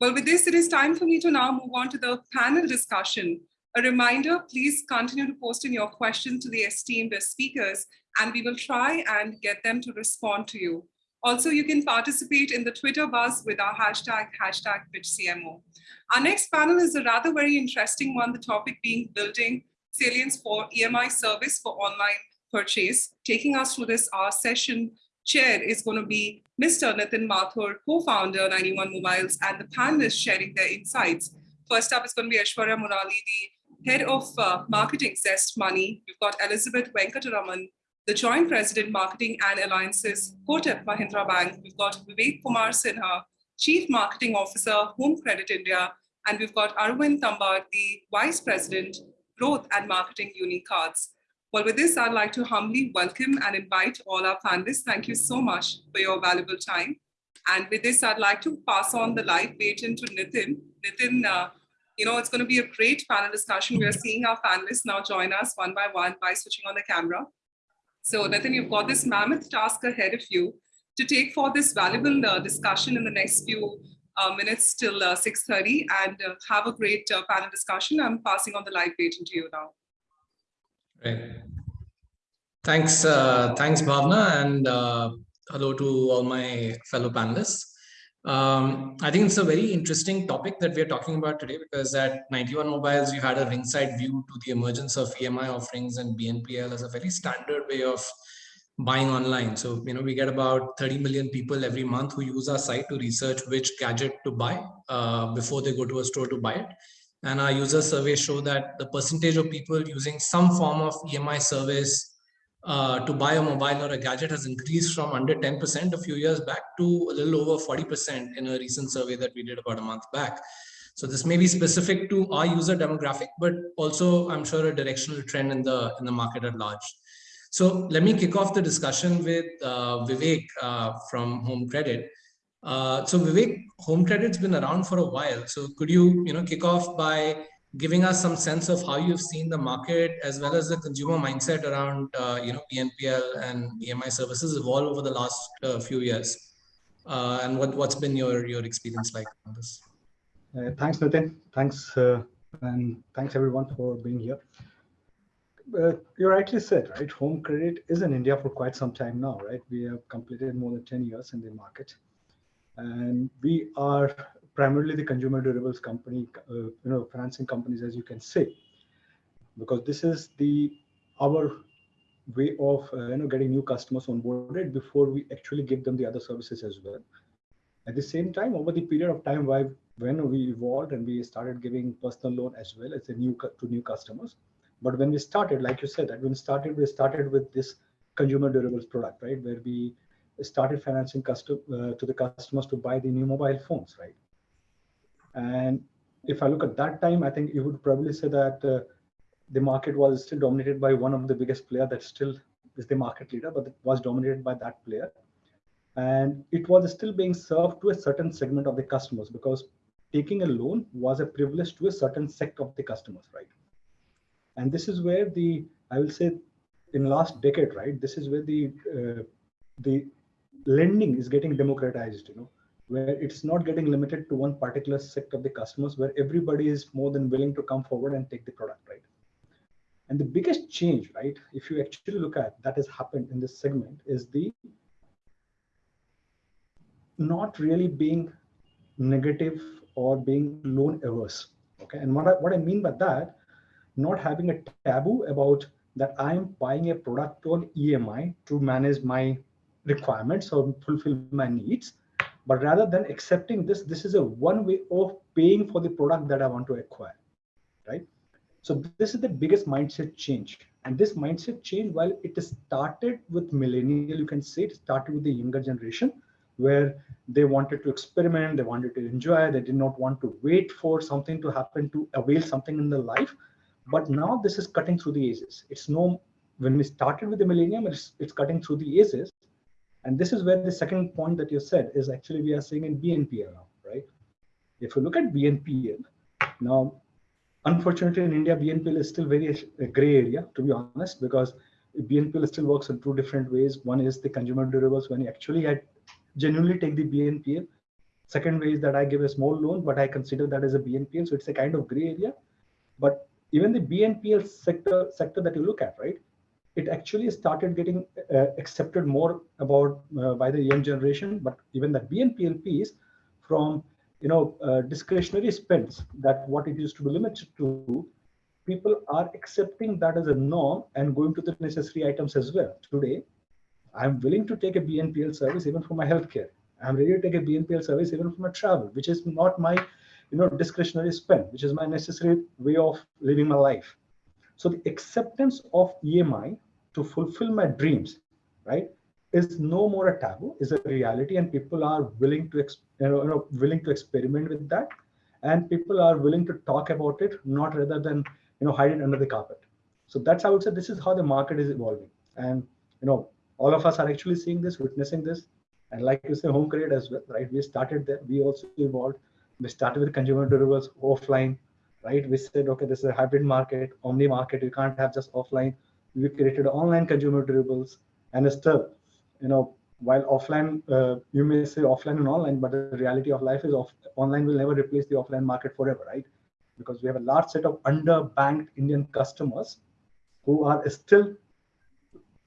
Well, with this, it is time for me to now move on to the panel discussion. A reminder, please continue to post in your questions to the esteemed speakers, and we will try and get them to respond to you. Also, you can participate in the Twitter buzz with our hashtag, hashtag PitchCMO. Our next panel is a rather very interesting one, the topic being building salience for EMI service for online purchase. Taking us through this, our session chair is going to be Mr. Nitin Mathur, co-founder 91 Mobiles, and the panelists sharing their insights. First up is going to be Aishwarya Murali, the head of uh, marketing Zest Money. We've got Elizabeth Venkataraman, the Joint President Marketing and Alliances, Kotak Mahindra Bank. We've got Vivek Kumar Sinha, Chief Marketing Officer, Home Credit India. And we've got Arvind Tambar, the Vice President, Growth and Marketing Unicards. Well, with this, I'd like to humbly welcome and invite all our panelists. Thank you so much for your valuable time. And with this, I'd like to pass on the live baton to Nitin. Nitin, uh, you know, it's going to be a great panel discussion. We are seeing our panelists now join us one by one by switching on the camera. So Nitin, you've got this mammoth task ahead of you to take for this valuable uh, discussion in the next few uh, minutes till uh, 6.30 and uh, have a great uh, panel discussion. I'm passing on the live baton to you now. Right. Thanks, uh, thanks Bhavna and hello to all my fellow panelists. Um, I think it's a very interesting topic that we're talking about today because at 91 Mobiles, you had a ringside view to the emergence of EMI offerings and BNPL as a very standard way of buying online. So, you know, we get about 30 million people every month who use our site to research which gadget to buy uh, before they go to a store to buy it. And our user surveys show that the percentage of people using some form of EMI service uh, to buy a mobile or a gadget has increased from under 10% a few years back to a little over 40% in a recent survey that we did about a month back. So this may be specific to our user demographic, but also I'm sure a directional trend in the in the market at large. So let me kick off the discussion with uh, Vivek uh, from Home Credit. Uh, so Vivek, Home Credit's been around for a while. So could you, you know, kick off by giving us some sense of how you've seen the market as well as the consumer mindset around uh, you know BNPL and EMI services evolve over the last uh, few years, uh, and what what's been your your experience like on this? Uh, thanks, Nitin. Thanks, and thanks everyone for being here. Uh, you rightly said, right? Home credit is in India for quite some time now, right? We have completed more than 10 years in the market. And we are primarily the consumer durables company, uh, you know, financing companies, as you can say, because this is the our way of uh, you know getting new customers onboarded before we actually give them the other services as well. At the same time, over the period of time, why when we evolved and we started giving personal loan as well as a new to new customers. But when we started, like you said, that when we started, we started with this consumer durables product, right, where we started financing custom uh, to the customers to buy the new mobile phones, right? And if I look at that time, I think you would probably say that uh, the market was still dominated by one of the biggest player that still is the market leader, but it was dominated by that player. And it was still being served to a certain segment of the customers because taking a loan was a privilege to a certain sect of the customers, right? And this is where the, I will say in last decade, right? This is where the, uh, the lending is getting democratized, you know, where it's not getting limited to one particular set of the customers, where everybody is more than willing to come forward and take the product, right? And the biggest change, right, if you actually look at that has happened in this segment is the not really being negative or being loan averse. Okay, and what I, what I mean by that, not having a taboo about that I'm buying a product on EMI to manage my requirements or fulfill my needs but rather than accepting this, this is a one way of paying for the product that I want to acquire, right? So this is the biggest mindset change. And this mindset change, while it started with millennial, you can say it started with the younger generation, where they wanted to experiment, they wanted to enjoy, they did not want to wait for something to happen to avail something in their life. But now this is cutting through the ages. It's no, when we started with the millennium, it's, it's cutting through the ages. And this is where the second point that you said is actually we are seeing in BNPL now, right? If you look at BNPL, now, unfortunately in India, BNPL is still very a gray area, to be honest, because BNPL still works in two different ways. One is the consumer durables when you actually had genuinely take the BNPL. Second way is that I give a small loan, but I consider that as a BNPL. So it's a kind of gray area. But even the BNPL sector sector that you look at, right? It actually started getting uh, accepted more about uh, by the young generation. But even the BNPL piece from you know uh, discretionary spends that what it used to be limited to people are accepting that as a norm and going to the necessary items as well today i'm willing to take a bnpl service even for my healthcare i'm ready to take a bnpl service even for my travel which is not my you know discretionary spend which is my necessary way of living my life so the acceptance of emi to fulfill my dreams right is no more a taboo is a reality and people are willing to you know, willing to experiment with that and people are willing to talk about it not rather than you know hide it under the carpet. So that's how i would say this is how the market is evolving. And you know all of us are actually seeing this witnessing this and like you say home credit as well right? We started there we also evolved. We started with consumer durables offline right we said okay this is a hybrid market omni market you can't have just offline we created online consumer durables and still you know, while offline, uh, you may say offline and online, but the reality of life is off, online will never replace the offline market forever, right? Because we have a large set of underbanked Indian customers who are still,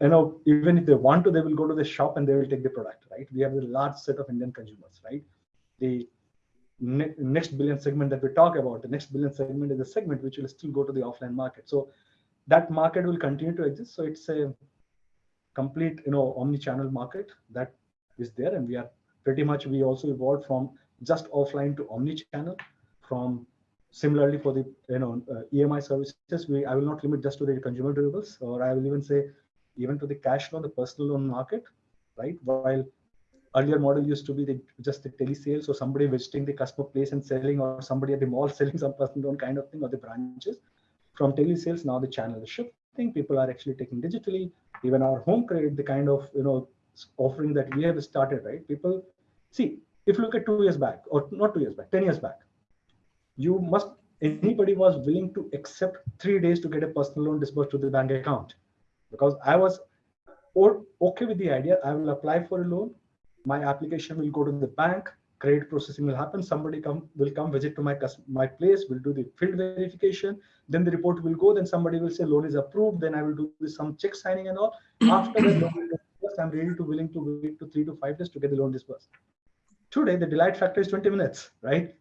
you know, even if they want to, they will go to the shop and they will take the product, right? We have a large set of Indian consumers, right? The ne next billion segment that we talk about, the next billion segment is a segment which will still go to the offline market. So that market will continue to exist. So it's a complete you know omni-channel market that is there and we are pretty much we also evolved from just offline to omni-channel from similarly for the you know uh, emi services we i will not limit just to the consumer durables or i will even say even to the cash loan the personal loan market right while earlier model used to be the, just the telesales or somebody visiting the customer place and selling or somebody at the mall selling some personal loan kind of thing or the branches from telesales now the channel is shifting people are actually taking digitally even our home credit, the kind of you know offering that we have started, right? People see if you look at two years back, or not two years back, ten years back, you must anybody was willing to accept three days to get a personal loan disbursed to the bank account, because I was or okay with the idea. I will apply for a loan. My application will go to the bank credit processing will happen. Somebody come will come visit to my my place. Will do the field verification. Then the report will go. Then somebody will say loan is approved. Then I will do some check signing and all. After that loan disbursed, I'm ready to willing to wait to three to five days to get the loan disbursed. Today the delight factor is 20 minutes, right?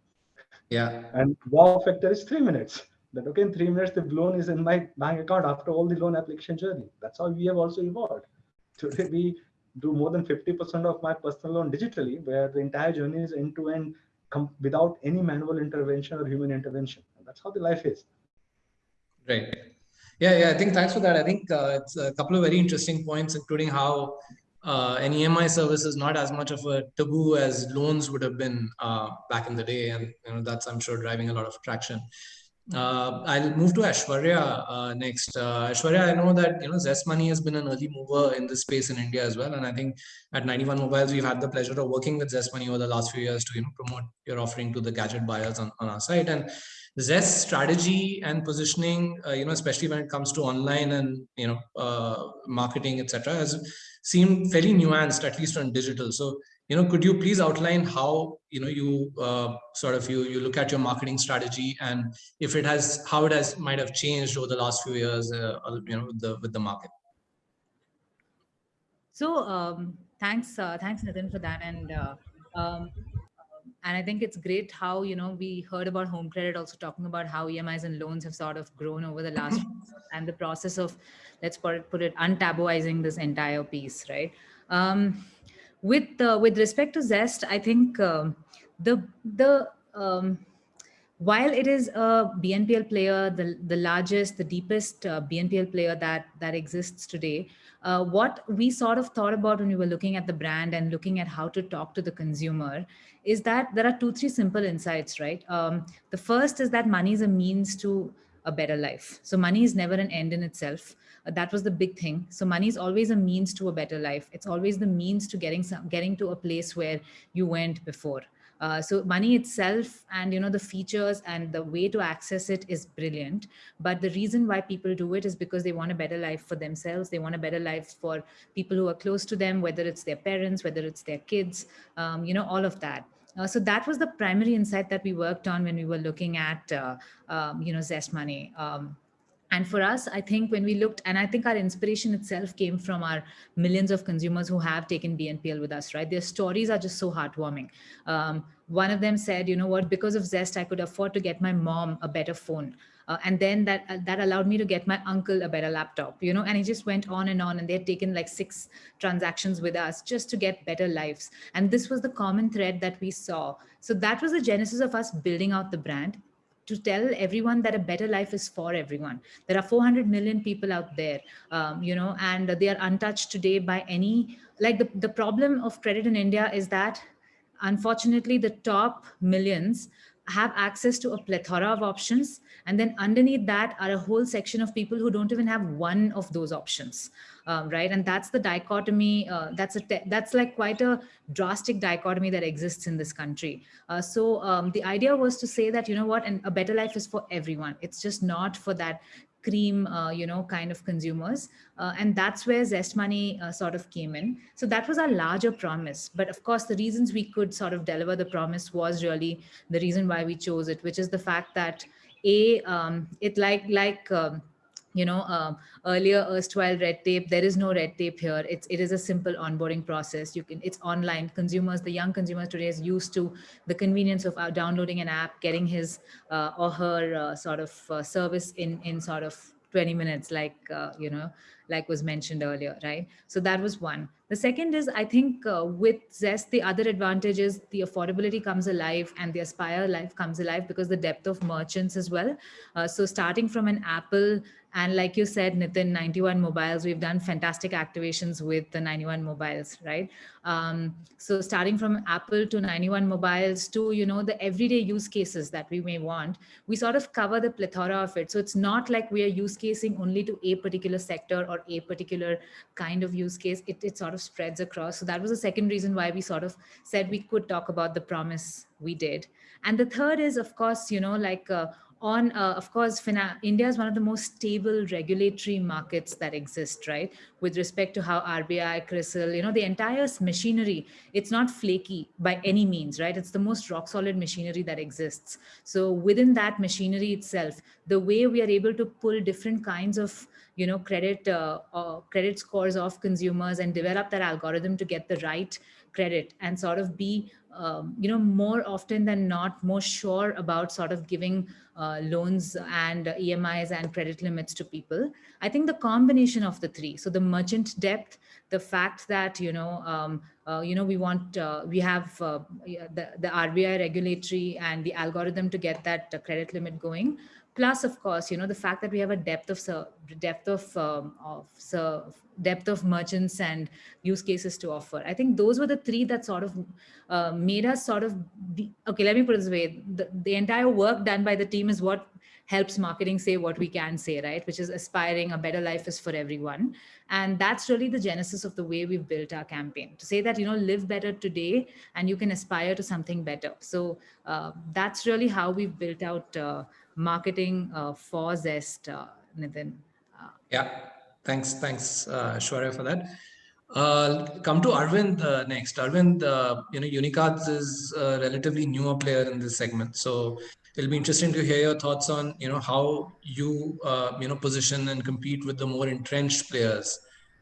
Yeah. And wow factor is three minutes. That okay, in three minutes the loan is in my bank account after all the loan application journey. That's how we have also evolved. Today we do more than 50% of my personal loan digitally, where the entire journey is end to end without any manual intervention or human intervention. And that's how the life is. Right. Yeah, yeah. I think thanks for that. I think uh, it's a couple of very interesting points, including how uh, an EMI service is not as much of a taboo as loans would have been uh, back in the day, and you know that's I'm sure driving a lot of traction. Uh, I'll move to Aishwarya uh, next. Uh, Aishwarya, I know that you know Zest Money has been an early mover in this space in India as well, and I think at 91 Mobiles we've had the pleasure of working with Zest Money over the last few years to you know promote your offering to the gadget buyers on, on our site. And Zest strategy and positioning, uh, you know, especially when it comes to online and you know uh, marketing, etc., has seemed fairly nuanced, at least on digital. So you know, could you please outline how, you know, you uh, sort of, you, you look at your marketing strategy and if it has, how it has might have changed over the last few years, uh, you know, with the, with the market? So um, thanks, uh, thanks Nitin for that. And uh, um, and I think it's great how, you know, we heard about home credit also talking about how EMIs and loans have sort of grown over the last and the process of, let's put it, put it untabooizing this entire piece, right? Um, with uh, with respect to Zest, I think um, the the um, while it is a BNPL player, the the largest, the deepest uh, BNPL player that that exists today, uh, what we sort of thought about when we were looking at the brand and looking at how to talk to the consumer is that there are two three simple insights, right? Um, the first is that money is a means to a better life. So money is never an end in itself. Uh, that was the big thing. So money is always a means to a better life. It's always the means to getting some, getting to a place where you went before. Uh, so money itself and you know the features and the way to access it is brilliant but the reason why people do it is because they want a better life for themselves they want a better life for people who are close to them whether it's their parents whether it's their kids um, you know all of that uh, so that was the primary insight that we worked on when we were looking at, uh, um, you know, Zest Money. Um, and for us, I think when we looked, and I think our inspiration itself came from our millions of consumers who have taken BNPL with us, right? Their stories are just so heartwarming. Um, one of them said, you know what, because of Zest, I could afford to get my mom a better phone. Uh, and then that uh, that allowed me to get my uncle a better laptop, you know, and it just went on and on. And they had taken like six transactions with us just to get better lives. And this was the common thread that we saw. So that was the genesis of us building out the brand to tell everyone that a better life is for everyone. There are 400 million people out there, um, you know, and they are untouched today by any, like the, the problem of credit in India is that unfortunately the top millions have access to a plethora of options. And then underneath that are a whole section of people who don't even have one of those options, um, right? And that's the dichotomy. Uh, that's a that's like quite a drastic dichotomy that exists in this country. Uh, so um, the idea was to say that, you know what, and a better life is for everyone. It's just not for that cream, uh, you know, kind of consumers. Uh, and that's where Zest Money uh, sort of came in. So that was our larger promise. But of course, the reasons we could sort of deliver the promise was really the reason why we chose it, which is the fact that A, um, it like, like, um, you know, uh, earlier erstwhile red tape, there is no red tape here. It's, it is a simple onboarding process. You can, it's online. Consumers, the young consumers today is used to the convenience of uh, downloading an app, getting his uh, or her uh, sort of uh, service in, in sort of 20 minutes, like, uh, you know, like was mentioned earlier, right? So that was one. The second is, I think with Zest, the other advantage is the affordability comes alive and the Aspire life comes alive because the depth of merchants as well. So starting from an Apple and like you said, Nitin, 91 mobiles, we've done fantastic activations with the 91 mobiles, right? Um, so starting from Apple to 91 mobiles to, you know, the everyday use cases that we may want, we sort of cover the plethora of it. So it's not like we are use casing only to a particular sector or a particular kind of use case. It, it sort of spreads across. So that was the second reason why we sort of said we could talk about the promise we did. And the third is, of course, you know, like uh, on, uh, of course, India is one of the most stable regulatory markets that exist, right? With respect to how RBI, CRISIL, you know, the entire machinery, it's not flaky by any means, right? It's the most rock solid machinery that exists. So within that machinery itself, the way we are able to pull different kinds of you know, credit uh, credit scores of consumers and develop that algorithm to get the right credit and sort of be um, you know, more often than not, more sure about sort of giving uh, loans and EMIs and credit limits to people. I think the combination of the three, so the merchant depth, the fact that, you know, um, uh, you know, we want, uh, we have uh, the, the RBI regulatory and the algorithm to get that credit limit going, plus of course you know the fact that we have a depth of depth of um, of depth of merchants and use cases to offer. I think those were the three that sort of uh, made us sort of be, okay let me put it this way. The, the entire work done by the team is what helps marketing say what we can say right which is aspiring a better life is for everyone and that's really the genesis of the way we've built our campaign to say that you know live better today and you can aspire to something better so uh, that's really how we've built out uh, marketing uh, for Zest, uh, Nitin. Uh, yeah, thanks, thanks, uh, Shwarya, for that. Uh, come to Arvind uh, next. Arvind, uh, you know, Unicards is a relatively newer player in this segment, so it'll be interesting to hear your thoughts on, you know, how you, uh, you know, position and compete with the more entrenched players.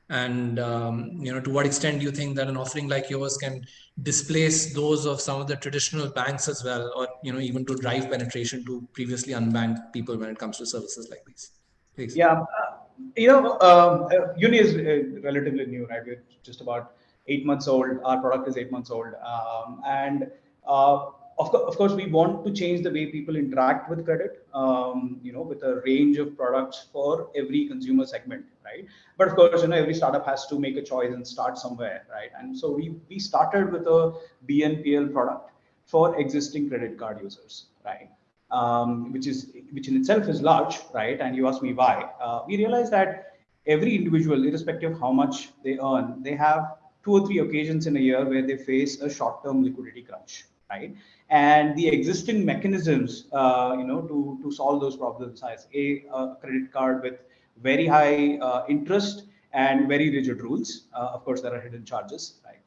And um, you know to what extent do you think that an offering like yours can displace those of some of the traditional banks as well or you know even to drive penetration to previously unbanked people when it comes to services like these? Please. yeah uh, you know um, uh, uni is uh, relatively new right? We're just about eight months old. Our product is eight months old. Um, and uh, of, co- of course, we want to change the way people interact with credit, um, you know, with a range of products for every consumer segment, right? But of course, you know, every startup has to make a choice and start somewhere, right? And so we, we started with a BNPL product for existing credit card users, right? Um, which is which in itself is large, right? And you ask me why. Uh, we realized that every individual, irrespective of how much they earn, they have two or three occasions in a year where they face a short-term liquidity crunch, right? And the existing mechanisms, uh, you know, to, to solve those problems as a, a credit card with very high uh, interest and very rigid rules. Uh, of course, there are hidden charges, right?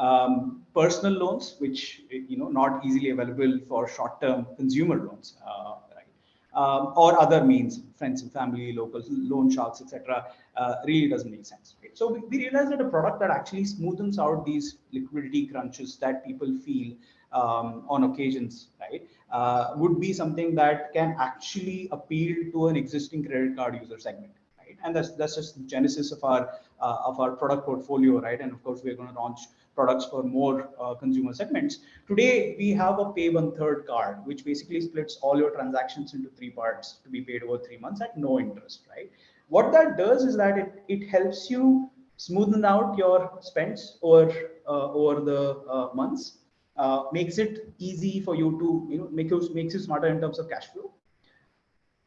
um, personal loans, which you know not easily available for short-term consumer loans, uh, right? Um, or other means, friends and family, local loan sharks, etc. Uh, really doesn't make sense. Right? So we, we realized that a product that actually smoothens out these liquidity crunches that people feel um, on occasions, right, uh, would be something that can actually appeal to an existing credit card user segment right? And that's that's just the genesis of our uh, of our product portfolio, right? And of course, we're going to launch products for more uh, consumer segments. Today, we have a pay one third card, which basically splits all your transactions into three parts to be paid over three months at no interest, right? What that does is that it it helps you smoothen out your spends over uh, over the uh, months. Uh, makes it easy for you to you know make you makes you smarter in terms of cash flow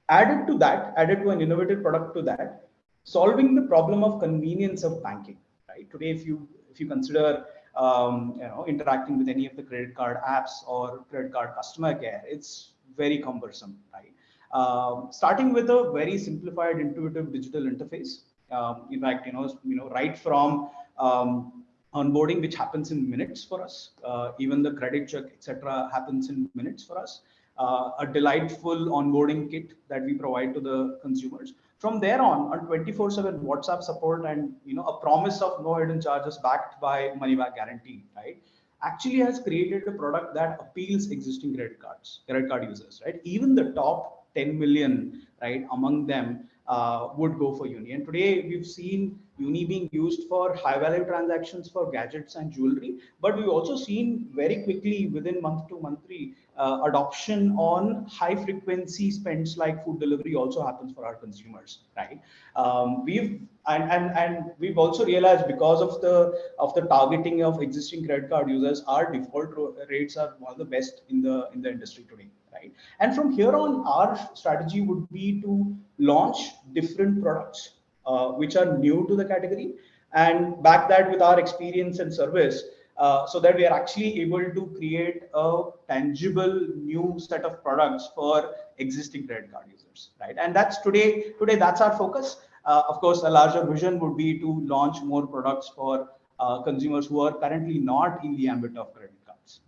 added to that, added to an innovative product to that, solving the problem of convenience of banking. Right today, if you if you consider um, you know interacting with any of the credit card apps or credit card customer care, it's very cumbersome. Right, um, starting with a very simplified, intuitive digital interface. Um, in fact, you know you know right from um, onboarding, which happens in minutes for us, uh, even the credit check, etc., happens in minutes for us uh, a delightful onboarding kit that we provide to the consumers. From there on, on 24/7 WhatsApp support and you know a promise of no hidden charges backed by money back guarantee, right? Actually has created a product that appeals existing credit cards, credit card users, right? Even the top 10 million, right, among them uh, would go for Uni. And today we've seen Uni being used for high value transactions for gadgets and jewelry, but we've also seen very quickly within month to month three, uh, adoption on high frequency spends like food delivery also happens for our consumers, right? Um, we've and, and and we've also realized because of the of the targeting of existing credit card users, our default rates are one of the best in the in the industry today, right? And from here on, our strategy would be to launch different products uh, which are new to the category. And back that with our experience and service uh, so that we are actually able to create a tangible new set of products for existing credit card users right? And that's today today that's our focus. Uh, of course a larger vision would be to launch more products for uh, consumers who are currently not in the ambit of credit cards.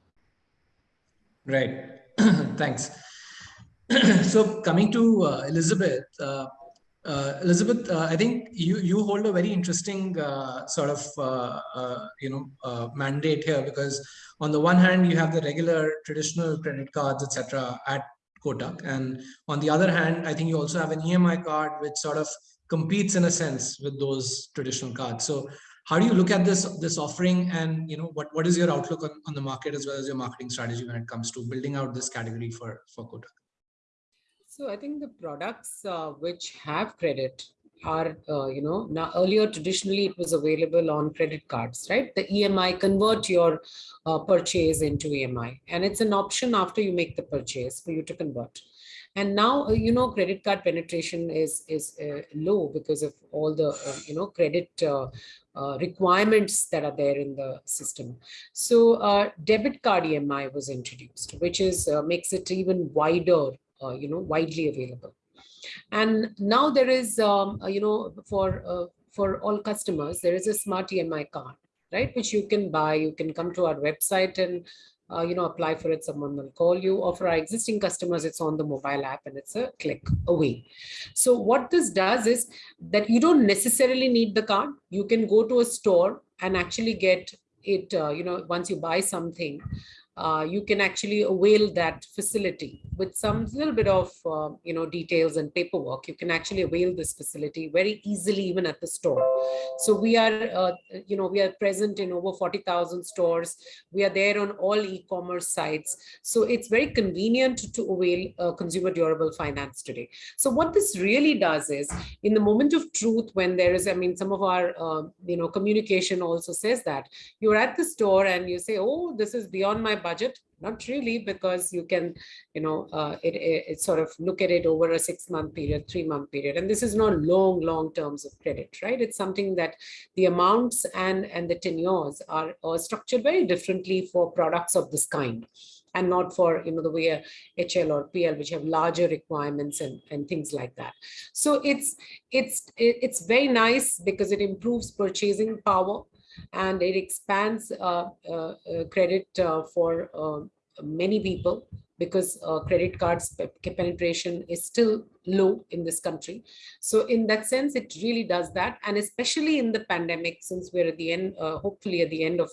Right. Thanks. So coming to uh, elizabeth uh, Elizabeth, uh, I think you you hold a very interesting uh, sort of uh, uh, you know uh, mandate here because on the one hand you have the regular traditional credit cards etc. at Kotak, and on the other hand, I think you also have an EMI card which sort of competes in a sense with those traditional cards. So how do you look at this this offering, and you know what what is your outlook on, on the market as well as your marketing strategy when it comes to building out this category for for Kotak? So I think the products uh, which have credit are, uh, you know, now earlier traditionally it was available on credit cards, right? The EMI convert your uh, purchase into EMI and it's an option after you make the purchase for you to convert. And now, uh, you know, credit card penetration is, is uh, low because of all the, uh, you know, credit requirements that are there in the system. So debit card EMI was introduced, which is makes it even wider uh, you know, widely available. And now there is, um, uh, you know, for uh, for all customers, there is a smart EMI card, right, which you can buy. You can come to our website and uh, you know, apply for it, someone will call you. Or for our existing customers, it's on the mobile app and it's a click away. So what this does is that you don't necessarily need the card. You can go to a store and actually get it, uh, you know, once you buy something, uh, you can actually avail that facility with some little bit of uh, you know details and paperwork. You can actually avail this facility very easily even at the store. So we are uh, you know we are present in over 40,000 stores. We are there on all e-commerce sites. So it's very convenient to avail uh, consumer durable finance today. So what this really does is in the moment of truth when there is i mean some of our uh, you know communication also says that you're at the store and you say oh this is beyond my budget not really because you can you know uh, it, it, it, sort of look at it over a six month period three month period. And this is not long long terms of credit right? It's something that the amounts and and the tenures are, are structured very differently for products of this kind and not for you know the way HL or PL which have larger requirements and and things like that. So it's it's it's very nice because it improves purchasing power and it expands uh, uh, uh, credit for uh, many people because uh, credit cards penetration is still low in this country. So in that sense, it really does that. And especially in the pandemic, since we're at the end, uh, hopefully at the end of,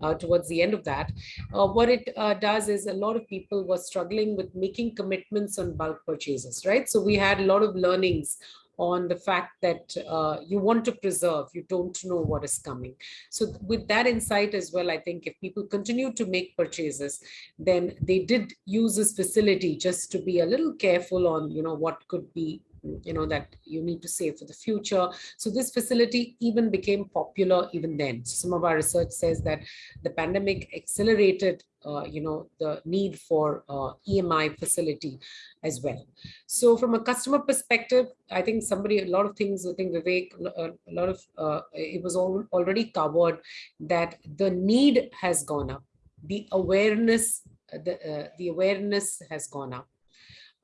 uh, towards the end of that, what it does is a lot of people were struggling with making commitments on bulk purchases, right? So we had a lot of learnings on the fact that uh, you want to preserve, you don't know what is coming. So with that insight as well, I think if people continue to make purchases, then they did use this facility just to be a little careful on, you know, what could be you know that you need to save for the future. So this facility even became popular even then. Some of our research says that the pandemic accelerated uh, you know the need for uh, emi facility as well. So from a customer perspective i think somebody a lot of things i think vivek a, lot of uh, it was all, already covered that the need has gone up. The awareness the uh, the awareness has gone up.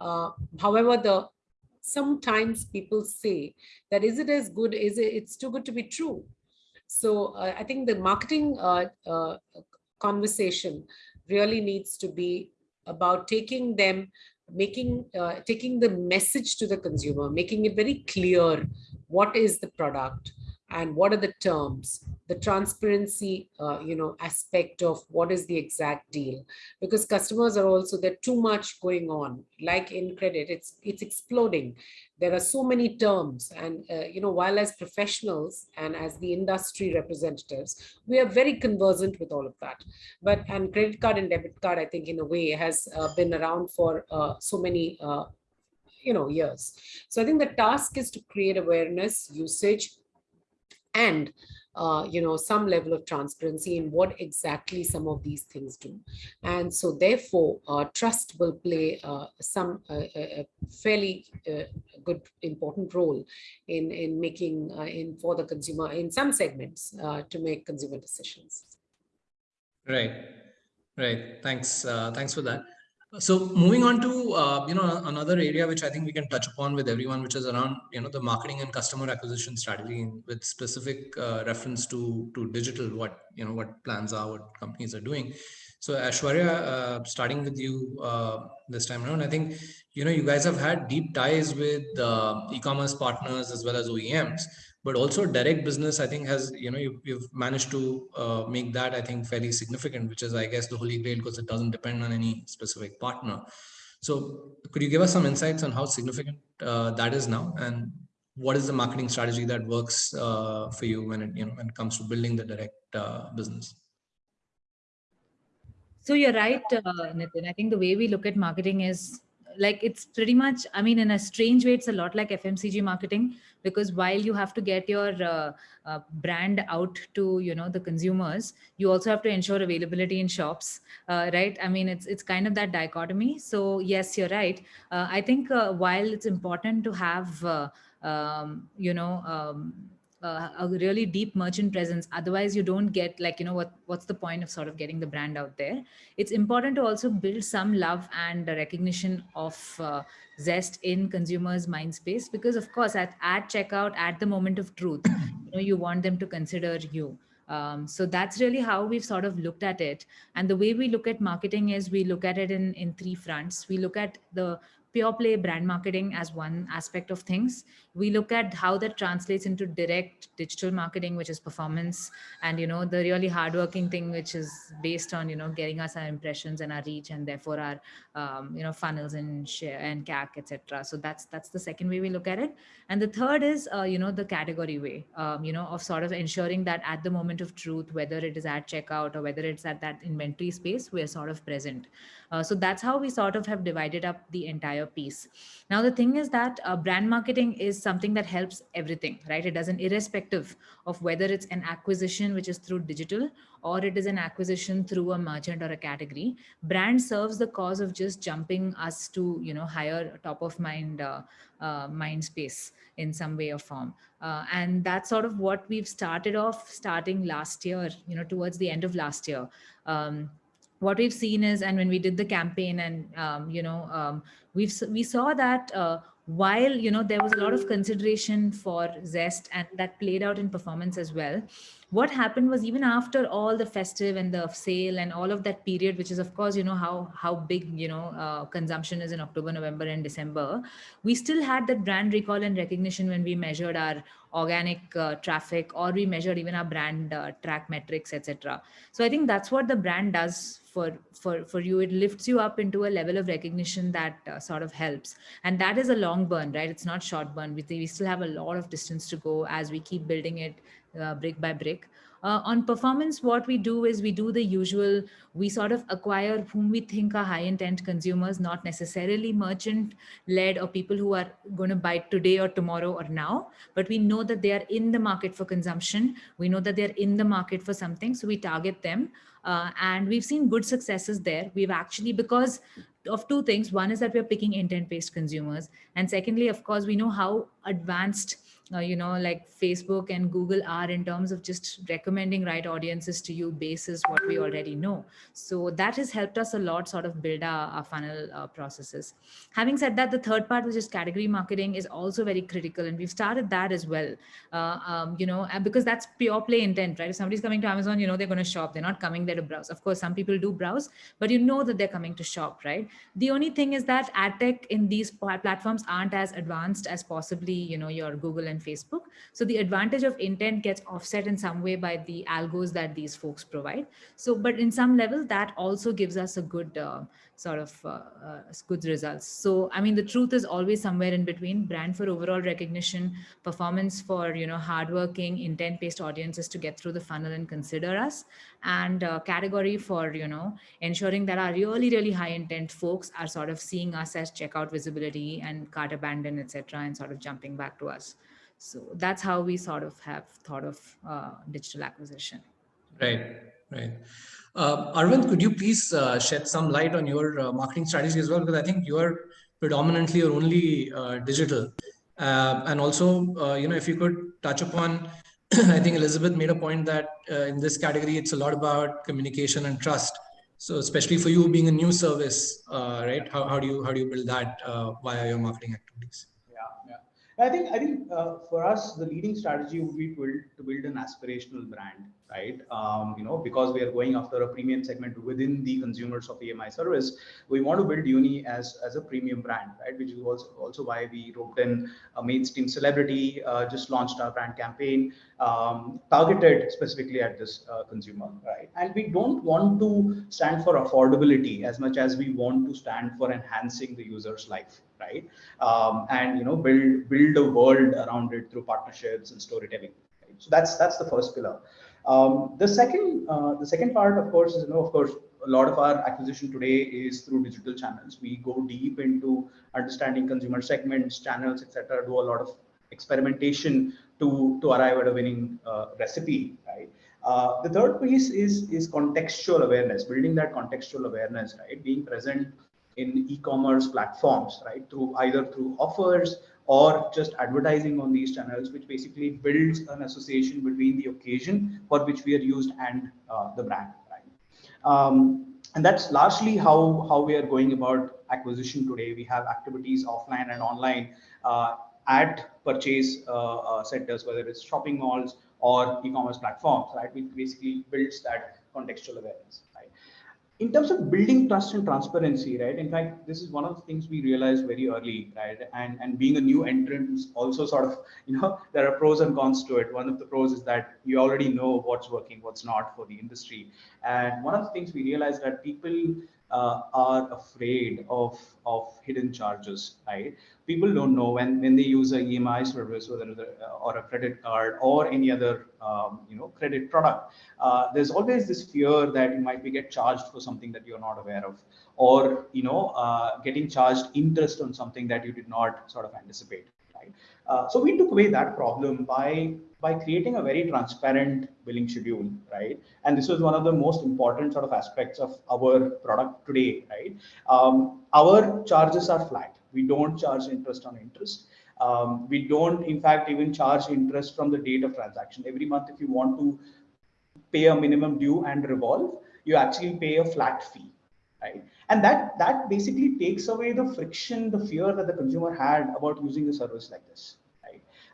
Uh, however the sometimes people say that is it as good is it it's too good to be true. So uh, i think the marketing uh, uh, conversation really needs to be about taking them making uh, taking the message to the consumer making it very clear what is the product and what are the terms? The transparency uh, you know aspect of what is the exact deal? Because customers are also there too much going on. Like in credit it's it's exploding. There are so many terms and uh, you know while as professionals and as the industry representatives we are very conversant with all of that. But and credit card and debit card i think in a way has uh, been around for uh, so many uh, you know years. So i think the task is to create awareness usage and uh, you know some level of transparency in what exactly some of these things do. And so therefore uh, trust will play uh, some uh, a fairly uh, good important role in in making uh, in for the consumer in some segments to make consumer decisions. Right. Right. Thanks thanks for that so moving on to uh, you know another area which I think we can touch upon with everyone, which is around you know the marketing and customer acquisition strategy with specific uh, reference to to digital, what you know what plans are, what companies are doing. So Aishwarya, uh, starting with you uh, this time around, I think you know you guys have had deep ties with uh, e-commerce partners as well as OEMs but also direct business i think has you know you, you've managed to uh, make that i think fairly significant which is i guess the holy grail because it doesn't depend on any specific partner. So could you give us some insights on how significant uh, that is now? And what is the marketing strategy that works uh, for you when it you know when it comes to building the direct uh, business? So you're right uh, nitin. I think the way we look at marketing is like it's pretty much i mean in a strange way it's a lot like fmcg marketing because while you have to get your uh, uh, brand out to you know the consumers you also have to ensure availability in shops uh, right? I mean it's it's kind of that dichotomy. So yes you're right. Uh, i think uh, while it's important to have um, you know um, uh, a really deep merchant presence. Otherwise you don't get like you know what what's the point of sort of getting the brand out there? It's important to also build some love and recognition of uh, zest in consumers mind space because of course at, at checkout at the moment of truth you know you want them to consider you. Um, so that's really how we've sort of looked at it. And the way we look at marketing is we look at it in in three fronts. We look at the pure play brand marketing as one aspect of things. We look at how that translates into direct digital marketing, which is performance, and you know the really hardworking thing, which is based on you know getting us our impressions and our reach, and therefore our um, you know funnels and share and CAC, etc. So that's that's the second way we look at it. And the third is uh, you know the category way, um, you know of sort of ensuring that at the moment of truth, whether it is at checkout or whether it's at that inventory space, we are sort of present. Uh, so that's how we sort of have divided up the entire piece. Now, the thing is that uh, brand marketing something that helps everything, right? It doesn't irrespective of whether it's an acquisition, which is through digital, or it is an acquisition through a merchant or a category. Brand serves the cause of just jumping us to, you know, higher top of mind, uh, uh, mind space in some way or form. Uh, and that's sort of what we've started off starting last year, you know, towards the end of last year. Um, what we've seen is, and when we did the campaign, and um, you know, um, we've we saw that uh, while you know there was a lot of consideration for Zest, and that played out in performance as well. what happened was even after all the festive and the sale and all of that period which is of course you know how how big you know uh, consumption is in october november and december we still had that brand recall and recognition when we measured our organic uh, traffic or we measured even our brand uh, track metrics etc so i think that's what the brand does for for for you. It lifts you up into a level of recognition that uh, sort of helps. And that is a long burn right? It's not short burn. We, we still have a lot of distance to go as we keep building it uh, brick by brick uh, on performance, what we do is we do the usual, we sort of acquire whom we think are high intent consumers, not necessarily merchant led or people who are going to buy today or tomorrow or now, but we know that they are in the market for consumption. We know that they're in the market for something. So we target them. Uh, and we've seen good successes there. We've actually, because of two things. One is that we're picking intent-based consumers. And secondly, of course, we know how advanced uh, you know, like Facebook and Google are in terms of just recommending right audiences to you basis what we already know. So that has helped us a lot sort of build our, our funnel uh, processes. Having said that, the third part, which is category marketing is also very critical. And we've started that as well, uh, um, you know, because that's pure play intent, right? If somebody's coming to Amazon, you know, they're going to shop. They're not coming there to browse. Of course, some people do browse, but you know that they're coming to shop, right? The only thing is that ad tech in these platforms aren't as advanced as possibly, you know, your Google and Facebook. So the advantage of intent gets offset in some way by the algos that these folks provide. So, but in some level that also gives us a good uh, sort of uh, uh, good results. So, I mean, the truth is always somewhere in between brand for overall recognition, performance for, you know, hardworking intent-based audiences to get through the funnel and consider us and uh, category for, you know, ensuring that our really, really high intent folks are sort of seeing us as checkout visibility and cart abandon, etc., and sort of jumping back to us. So that's how we sort of have thought of uh, digital acquisition. Right, right. Uh, Arvind, could you please uh, shed some light on your uh, marketing strategy as well? Because I think you are predominantly or only uh, digital. Uh, and also, uh, you know, if you could touch upon, I think Elizabeth made a point that in this category, it's a lot about communication and trust. So especially for you being a new service, right? How, how do you how do you build that via your marketing activities? I think I think uh, for us the leading strategy would be to build, to build an aspirational brand, right? Um, you know, because we are going after a premium segment within the consumers of EMI service, we want to build Uni as as a premium brand, right? Which is also also why we roped in a mainstream celebrity, uh, just launched our brand campaign um, targeted specifically at this uh, consumer, right? And we don't want to stand for affordability as much as we want to stand for enhancing the user's life, right? Um, and you know, build build a world around it through partnerships and storytelling. Right? So that's that's the first pillar. Um, the second uh, the second part, of course, is you know, of course, a lot of our acquisition today is through digital channels. We go deep into understanding consumer segments, channels, etc. Do a lot of experimentation to, to arrive at a winning uh, recipe, right? Uh, the third piece is, is contextual awareness, building that contextual awareness, right? Being present in e-commerce platforms, right? Through either through offers or just advertising on these channels, which basically builds an association between the occasion for which we are used and uh, the brand, right? Um, and that's largely how, how we are going about acquisition today. We have activities offline and online uh, at purchase uh, uh, centers, whether it's shopping malls or e-commerce platforms, right? Which basically builds that contextual awareness? In terms of building trust and transparency, right? In fact, this is one of the things we realized very early, right? And and being a new entrant also sort of, you know, there are pros and cons to it. One of the pros is that you already know what's working, what's not for the industry. And one of the things we realized that people uh, are afraid of of hidden charges right? People don't know when when they use a emi service whether a, or a credit card or any other um, you know credit product. Uh, there's always this fear that you might be get charged for something that you're not aware of or you know uh, getting charged interest on something that you did not sort of anticipate right? Uh, so we took away that problem by by creating a very transparent billing schedule, right? And this was one of the most important sort of aspects of our product today, right? Um, our charges are flat. We don't charge interest on interest. Um, we don't, in fact, even charge interest from the date of transaction. Every month, if you want to pay a minimum due and revolve, you actually pay a flat fee, right? And that that basically takes away the friction, the fear that the consumer had about using a service like this.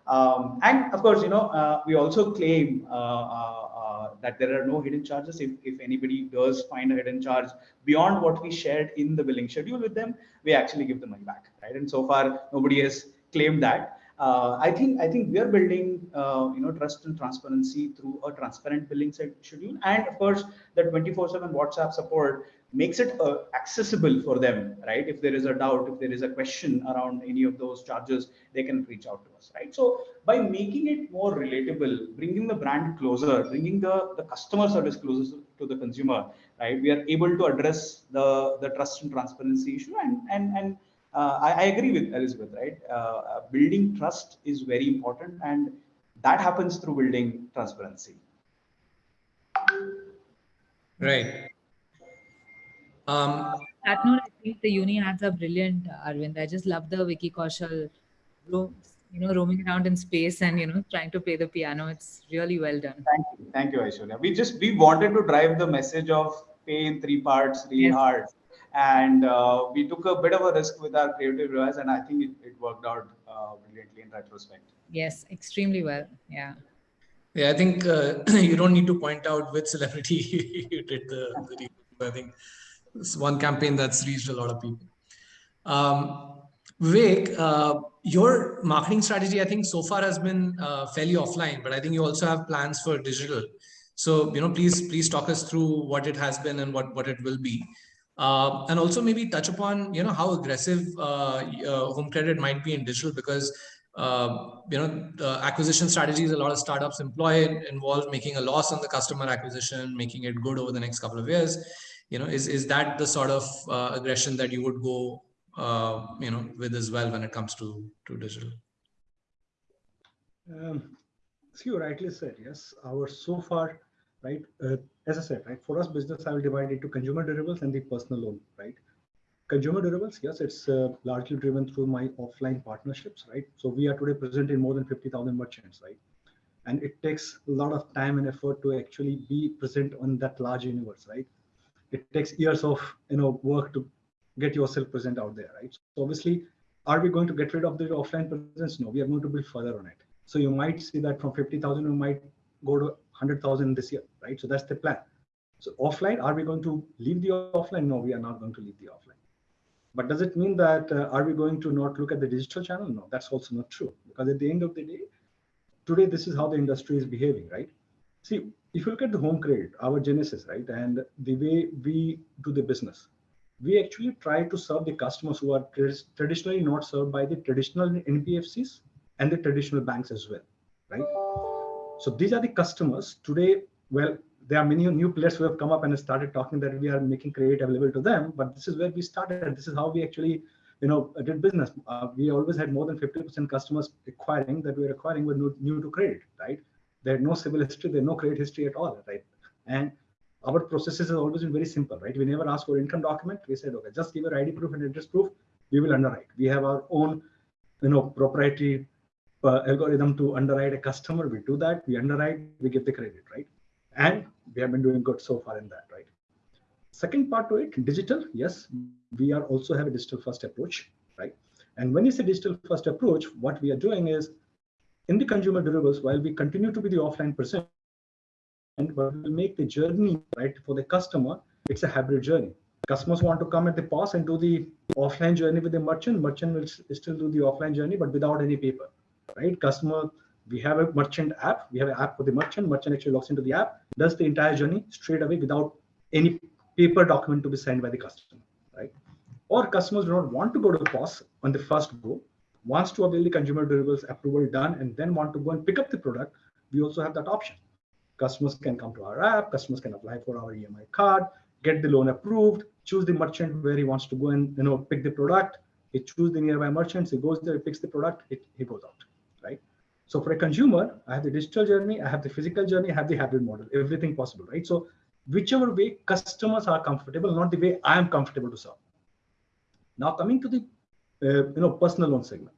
Um, and of course, you know, uh, we also claim uh, uh, that there are no hidden charges. If, if anybody does find a hidden charge beyond what we shared in the billing schedule with them, we actually give the money back, right? And so far, nobody has claimed that. Uh, I think I think we are building uh, you know trust and transparency through a transparent billing schedule, and of course the 24/7 WhatsApp support makes it uh, accessible for them, right? If there is a doubt, if there is a question around any of those charges, they can reach out to us, right? So by making it more relatable, bringing the brand closer, bringing the, the customer service closer to the consumer, right? We are able to address the, the trust and transparency issue. And, and, and uh, I, I, agree with Elizabeth, right? Uh, building trust is very important and that happens through building transparency. Right. Um, that note, I think the uni ads are brilliant, Arvind. I just love the Vicky Kaushal, you know, roaming around in space and you know trying to play the piano. It's really well done. Thank you, thank you, Aishwarya. We just we wanted to drive the message of pay in three parts really yes. hard, and uh, we took a bit of a risk with our creative revise, and I think it, it worked out uh, brilliantly in retrospect. Yes, extremely well. Yeah. Yeah, I think uh, you don't need to point out which celebrity you did the, the I think it's one campaign that's reached a lot of people. Um, Vivek, uh, your marketing strategy, I think so far has been uh, fairly offline, but I think you also have plans for digital. So, you know, please, please talk us through what it has been and what, what it will be. Uh, and also maybe touch upon, you know, how aggressive uh, uh, home credit might be in digital because, uh, you know, the acquisition strategies a lot of startups employ involve making a loss on the customer acquisition, making it good over the next couple of years you know is is that the sort of uh, aggression that you would go uh, you know with as well when it comes to to digital? Um, so you rightly said yes our so far right uh, as i said right for us business i will divide into consumer durables and the personal loan right? Consumer durables yes it's uh, largely driven through my offline partnerships right? So we are today present in more than 50000 merchants right? And it takes a lot of time and effort to actually be present on that large universe right it takes years of you know work to get yourself present out there, right? So obviously, are we going to get rid of the offline presence? No, we are going to build further on it. So you might see that from 50,000, we might go to 100,000 this year, right? So that's the plan. So offline, are we going to leave the offline? No, we are not going to leave the offline. But does it mean that uh, are we going to not look at the digital channel? No, that's also not true. Because at the end of the day, today this is how the industry is behaving, right? See, if you look at the home credit, our genesis, right, and the way we do the business, we actually try to serve the customers who are traditionally not served by the traditional NBFCs and the traditional banks as well, right? So these are the customers today. Well, there are many new players who have come up and started talking that we are making credit available to them, but this is where we started. This is how we actually, you know, did business. Uh, we always had more than 50% customers acquiring that we were acquiring were new, new to credit, right? They had no CIBIL history, they had no credit history at all, right? And our processes have always been very simple, right? We never ask for income document. We said, okay, just give your ID proof and address proof. We will underwrite. We have our own, you know, proprietary uh, algorithm to underwrite a customer. We do that. We underwrite. We give the credit, right? And we have been doing good so far in that, right? Second part to it, digital. Yes, we are also have a digital first approach, right? And when you say digital first approach, what we are doing is in the consumer durables, while we continue to be the offline percent, and we will make the journey right for the customer. It's a hybrid journey. Customers want to come at the POS and do the offline journey with the merchant. Merchant will still do the offline journey, but without any paper, right? Customer, we have a merchant app. We have an app for the merchant. Merchant actually logs into the app, does the entire journey straight away without any paper document to be signed by the customer, right? Or customers do not want to go to the POS on the first go wants to avail the consumer durables approval done and then want to go and pick up the product, we also have that option. Customers can come to our app, customers can apply for our EMI card, get the loan approved, choose the merchant where he wants to go and you know pick the product. He choose the nearby merchants, he goes there, he picks the product, it, he goes out, right? So for a consumer, I have the digital journey, I have the physical journey, I have the hybrid model, everything possible, right? So whichever way customers are comfortable, not the way I am comfortable to serve. Now coming to the Uh, you know personal loan segment.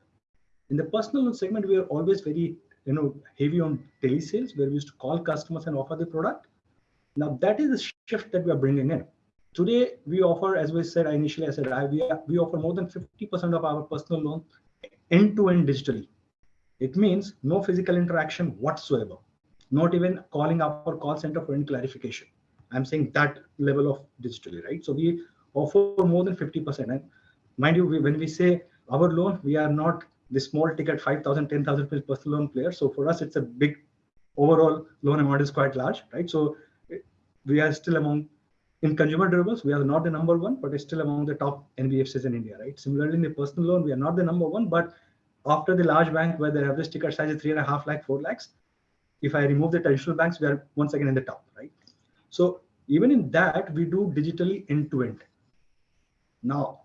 In the personal loan segment, we are always very, you know, heavy on telesales, where we used to call customers and offer the product. Now that is the shift that we are bringing in. Today, we offer, as we said initially, I said we, we offer more than 50% of our personal loan end-to-end -end digitally. It means no physical interaction whatsoever. not even calling up our call center for any clarification. I'm saying that level of digitally, right? So we offer more than 50%. And mind you, we, when we say our loan, we are not the small ticket 5,000, 10,000 personal loan player. So for us, it's a big overall loan amount is quite large, right? So we are still among in consumer durables, we are not the number one, but it's still among the top NBFCs in India, right? Similarly, in the personal loan, we are not the number one, but after the large bank where the average ticket size is three and a half lakh, four lakhs, if I remove the traditional banks, we are once again in the top, right? So even in that, we do digitally end to end. Now,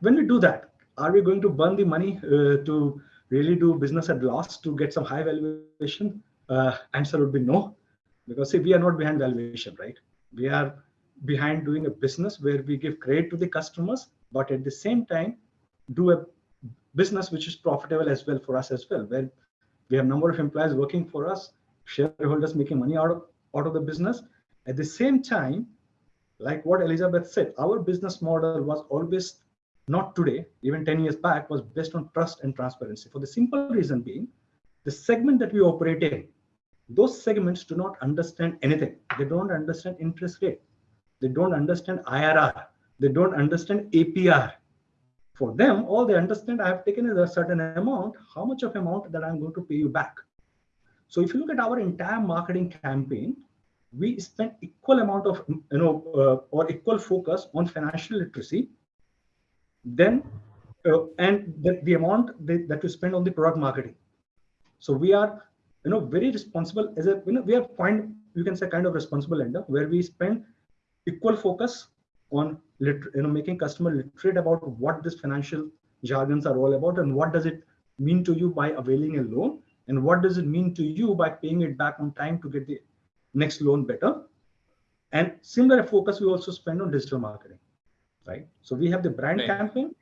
when we do that, are we going to burn the money uh, to really do business at loss to get some high valuation? Uh, answer would be no, because see, we are not behind valuation, right? We are behind doing a business where we give credit to the customers, but at the same time, do a business which is profitable as well for us as well, where we have number of employees working for us, shareholders making money out of, out of the business. At the same time, like what Elizabeth said, our business model was always not today, even 10 years back, was based on trust and transparency. For the simple reason being, the segment that we operate in, those segments do not understand anything. They don't understand interest rate. They don't understand IRR. They don't understand APR. For them, all they understand, I have taken a certain amount, how much of amount that I'm going to pay you back. So if you look at our entire marketing campaign, we spent equal amount of, you know, uh, or equal focus on financial literacy, then, uh, and the, the amount that, that we spend on the product marketing. So we are, you know, very responsible as a, you know, we are point, you can say kind of responsible lender where we spend equal focus on you know making customer literate about what this financial jargons are all about and what does it mean to you by availing a loan and what does it mean to you by paying it back on time to get the next loan better and similar focus we also spend on digital marketing right so we have the brand right. campaign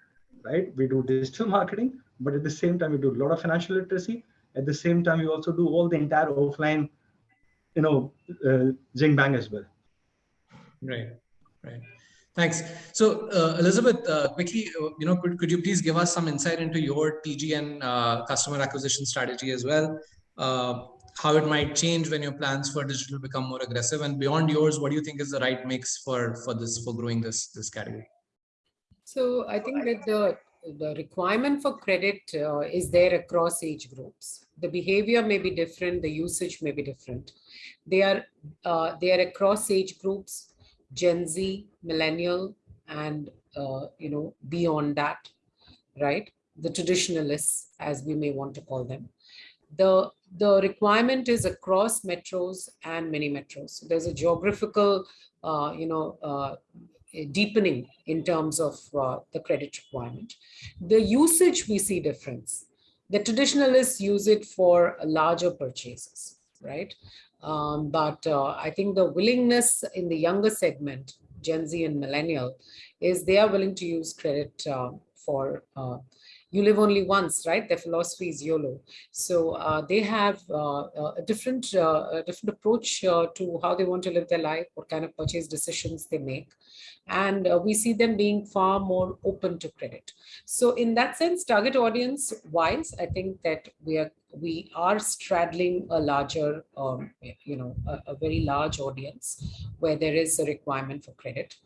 right we do digital marketing but at the same time we do a lot of financial literacy at the same time we also do all the entire offline you know uh, zing bang as well right right Thanks. So, uh, Elizabeth, uh, quickly, uh, you know, could, could you please give us some insight into your TGN uh, customer acquisition strategy as well? Uh, how it might change when your plans for digital become more aggressive, and beyond yours, what do you think is the right mix for for this for growing this this category? So, I think that the the requirement for credit uh, is there across age groups. The behavior may be different, the usage may be different. They are they are across age groups Gen Z, millennial, and uh, you know beyond that, right? The traditionalists, as we may want to call them. The the requirement is across metros and mini metros. So there's a geographical, uh, you know, uh, deepening in terms of uh, the credit requirement. The usage we see difference. The traditionalists use it for larger purchases, right? Um, but uh, I think the willingness in the younger segment, Gen Z and millennial, is they are willing to use credit uh, for uh, you live only once, right? Their philosophy is YOLO. So uh, they have uh, uh, a different, uh, a different approach uh, to how they want to live their life, what kind of purchase decisions they make. And we see them being far more open to credit. So in that sense, target audience wise, I think that we are we are straddling a larger, um, you know, a, a very large audience where there is a requirement for credit.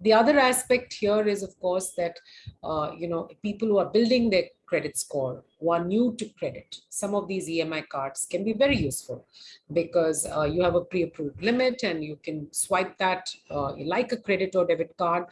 The other aspect here is, of course, that, uh, you know, people who are building their credit score who are new to credit, some of these EMI cards can be very useful because uh, you have a pre-approved limit and you can swipe that uh, like a credit or debit card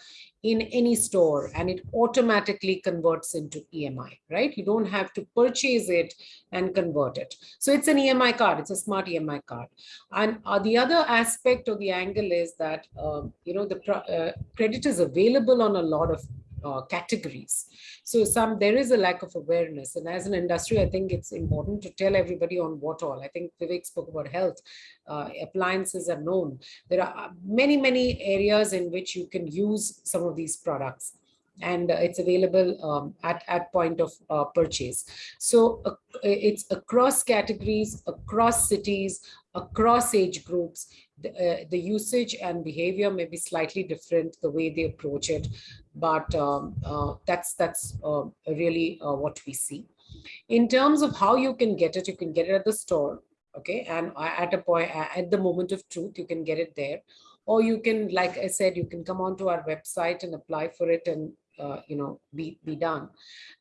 in any store and it automatically converts into EMI, right? You don't have to purchase it and convert it. So it's an EMI card, it's a smart EMI card. And uh, the other aspect of the angle is that, um, you know, the uh, credit is available on a lot of uh, categories. So some there is a lack of awareness. And as an industry, I think it's important to tell everybody on what all. I think Vivek spoke about health. Uh, appliances are known. There are many, many areas in which you can use some of these products and uh, it's available um, at, at point of uh, purchase. So uh, it's across categories, across cities, across age groups, the, uh, the, usage and behavior may be slightly different, the way they approach it, but um, uh, that's, that's uh, really what we see. In terms of how you can get it, you can get it at the store, okay and at a point at the moment of truth you can get it there or you can like i said you can come onto our website and apply for it and uh, you know be be done.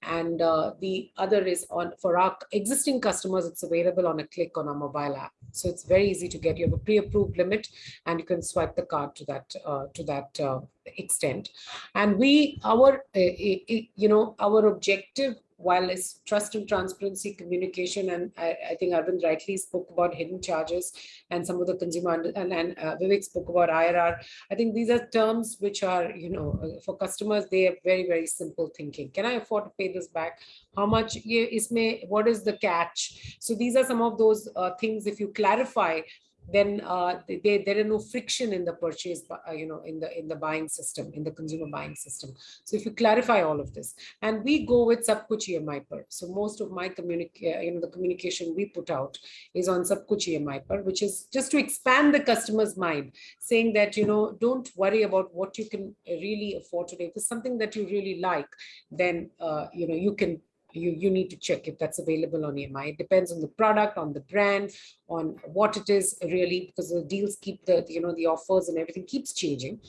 And uh, the other is on for our existing customers it's available on a click on our mobile app. So it's very easy to get you have a pre-approved limit and you can swipe the card to that uh, to that uh, extent. And we our uh, you know our objective while it's trust and transparency communication, and I, I, think Arvind rightly spoke about hidden charges and some of the consumer, and, and uh, Vivek spoke about IRR. I think these are terms which are, you know, uh, for customers, they are very, very simple thinking. Can I afford to pay this back? How much is may, what is the catch? So these are some of those uh, things, if you clarify, then uh, they, there are no friction in the purchase, uh, you know, in the in the buying system, in the consumer buying system. So if you clarify all of this, and we go with Sab Kuch EMI per. So most of my communication, uh, you know, the communication we put out is on Sab Kuch EMI per, which is just to expand the customer's mind, saying that you know, don't worry about what you can really afford today. If it's something that you really like, then uh, you know you can you, you need to check if that's available on EMI. It depends on the product, on the brand, on what it is really, because the deals keep the, you know, the offers and everything keeps changing.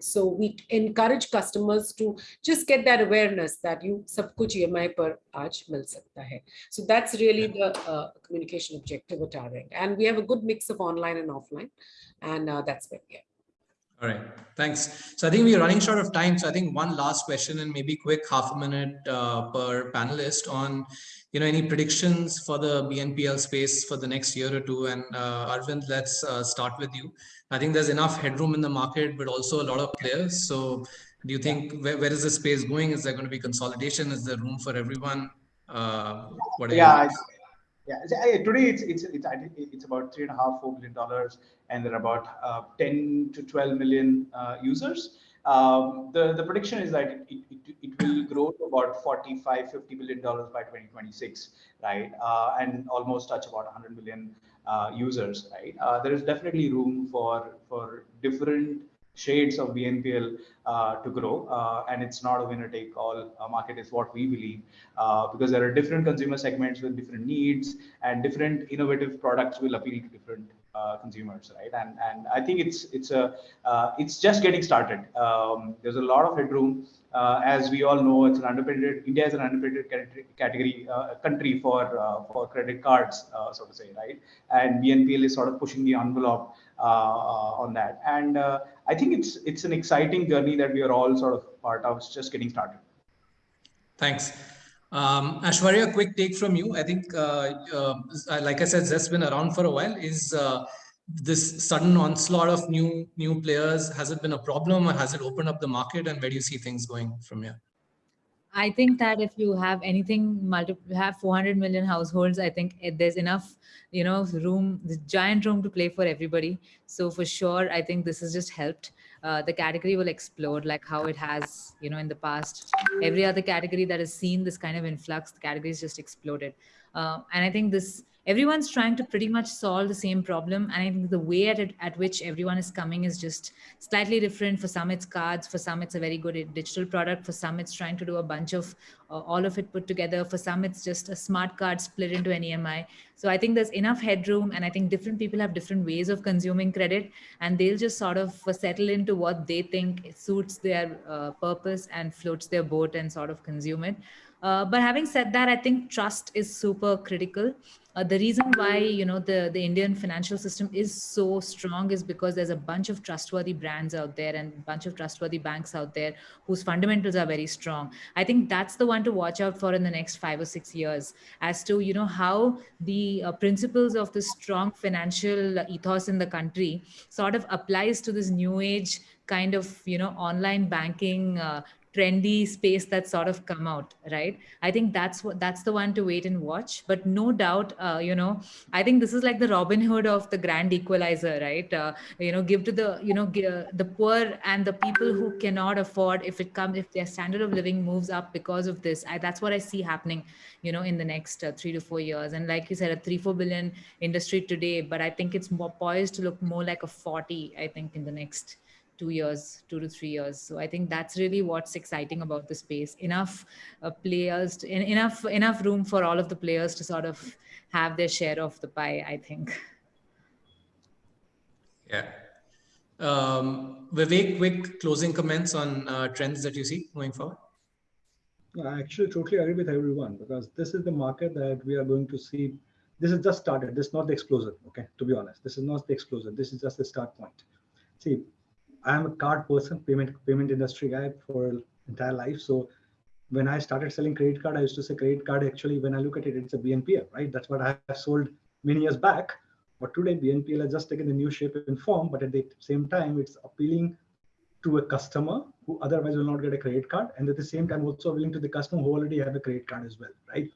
So we encourage customers to just get that awareness that you sab kuch EMI per aaj mil sakta hai. So that's really the uh, communication objective at our end. And we have a good mix of online and offline. And uh, that's where we are. All right, thanks. So I think we're running short of time. So I think one last question and maybe quick half a minute uh, per panelist on, you know, any predictions for the BNPL space for the next year or two. And uh, Arvind, let's uh, start with you. I think there's enough headroom in the market, but also a lot of players. So do you think where, where is the space going? Is there going to be consolidation? Is there room for everyone? Uh, what yeah, yeah, today it's it's it's it's about three and a half four billion dollars, and there are about uh, 10 to 12 million uh, users. Um, the the prediction is that it, it, it will grow to about 45 50 billion dollars by 2026, right? Uh, and almost touch about 100 million uh, users, right? Uh, there is definitely room for for different shades of BNPL uh, to grow. Uh, and it's not a winner take all uh, market is what we believe uh, because there are different consumer segments with different needs and different innovative products will appeal to different uh, consumers, right? And and I think it's it's a it's just getting started. Um, there's a lot of headroom. as we all know, it's an underpenetrated. India is an underpenetrated category country for for credit cards, so to say, right? And BNPL is sort of pushing the envelope on that. And I think it's it's an exciting journey that we are all sort of part of. It's just getting started. Thanks. Um, Aishwarya, quick take from you. I think, uh, uh, like I said, Zest's been around for a while. Is uh, this sudden onslaught of new new players, has it been a problem or has it opened up the market? And where do you see things going from here? I think that if you have anything, multi have 400 million households, I think there's enough, you know, room, the giant room to play for everybody. So for sure, I think this has just helped. Uh, the category will explode like how it has, you know, in the past. Every other category that has seen this kind of influx, the category has just exploded. Uh, and I think this everyone's trying to pretty much solve the same problem and i think the way at, it, at which everyone is coming is just slightly different. For some it's cards. For some it's a very good digital product. For some it's trying to do a bunch of uh, all of it put together. For some it's just a smart card split into an emi so i think there's enough headroom and i think different people have different ways of consuming credit and they'll just sort of settle into what they think suits their uh, purpose and floats their boat and sort of consume it. Uh, but having said that, I think trust is super critical. Uh, the reason why you know the the Indian financial system is so strong is because there's a bunch of trustworthy brands out there and a bunch of trustworthy banks out there whose fundamentals are very strong. I think that's the one to watch out for in the next five or six years as to you know how the uh, principles of the strong financial ethos in the country sort of applies to this new age kind of you know online banking uh, trendy space that's sort of come out right? I think that's what that's the one to wait and watch. But no doubt uh, you know i think this is like the robin hood of the grand equalizer right? Uh, you know give to the you know uh, the poor and the people who cannot afford if it comes if their standard of living moves up because of this I, that's what i see happening you know in the next uh, three to four years. And like you said a three four billion industry today but i think it's more poised to look more like a 40 i think in the next two years, two to three years. So I think that's really what's exciting about the space. Enough uh, players, to, en- enough enough room for all of the players to sort of have their share of the pie. I think. Yeah. Um, Vivek, quick closing comments on uh, trends that you see going forward. No, I actually totally agree with everyone because this is the market that we are going to see. This is just started. This is not the explosion. Okay, to be honest, this is not the explosion. This is just the start point. See, I am a card person, payment payment industry guy for entire life. So when I started selling credit card, I used to say credit card. Actually, when I look at it, it's a BNPL, right? That's what I have sold many years back. But today, BNPL has just taken a new shape and form. But at the same time, it's appealing to a customer who otherwise will not get a credit card and at the same time also appealing to the customer who already have a credit card as well right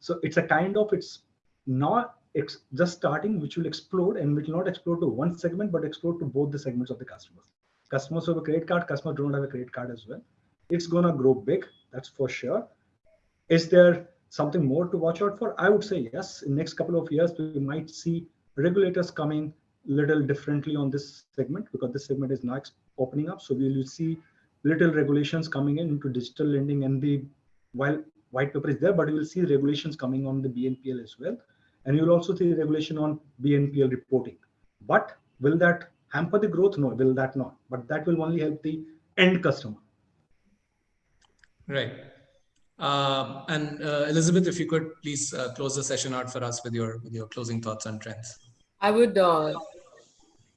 so it's a kind of it's not it's just starting which will explode and will not explode to one segment but explode to both the segments of the customers customers who have a credit card customers do not have a credit card as well it's going to grow big that's for sure is there something more to watch out for i would say yes in next couple of years we might see regulators coming little differently on this segment because this segment is now opening up. So we will see little regulations coming in into digital lending and the while white paper is there, but you will see regulations coming on the BNPL as well. And you will also see regulation on BNPL reporting. But will that hamper the growth? No, will that not? But that will only help the end customer. Right. Uh, and uh, Elizabeth, if you could please uh, close the session out for us with your with your closing thoughts on trends. I would uh,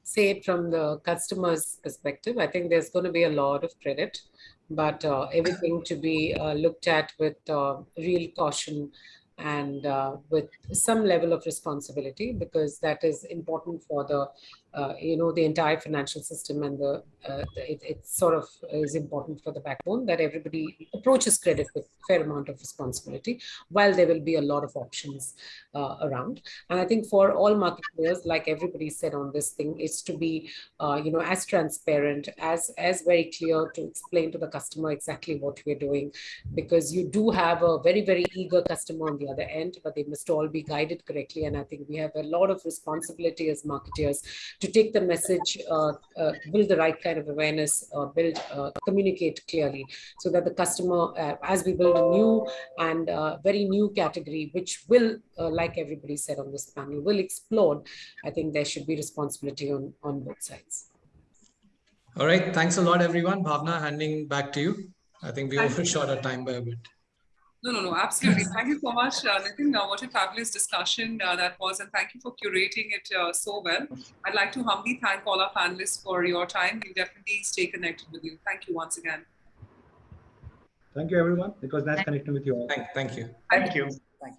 say it from the customer's perspective. I think there's going to be a lot of credit, but uh, everything to be uh, looked at with uh, real caution and uh, with some level of responsibility because that is important for the uh, you know the entire financial system and the, uh, the it, it, sort of is important for the backbone that everybody approaches credit with fair amount of responsibility while there will be a lot of options uh, around. And i think for all market players like everybody said on this thing is to be uh, you know as transparent as as very clear to explain to the customer exactly what we're doing. Because you do have a very very eager customer on the other end but they must all be guided correctly. And i think we have a lot of responsibility as marketeers to take the message, uh, uh, build the right kind of awareness, uh, build, communicate clearly so that the customer, as we build a new and very new category, which will, like everybody said on this panel, will explode, I think there should be responsibility on, on both sides. All right. Thanks a lot, everyone. Bhavna, handing back to you. I think we overshot our time by a bit. No, no, no, absolutely. Thank you so much, uh, Nitin. Uh, what a fabulous discussion uh, that was, and thank you for curating it uh, so well. I'd like to humbly thank all our panelists for your time. We'll definitely stay connected with you. Thank you once again. Thank you, everyone. It was nice connecting with you all. Thank, thank you. Thank you.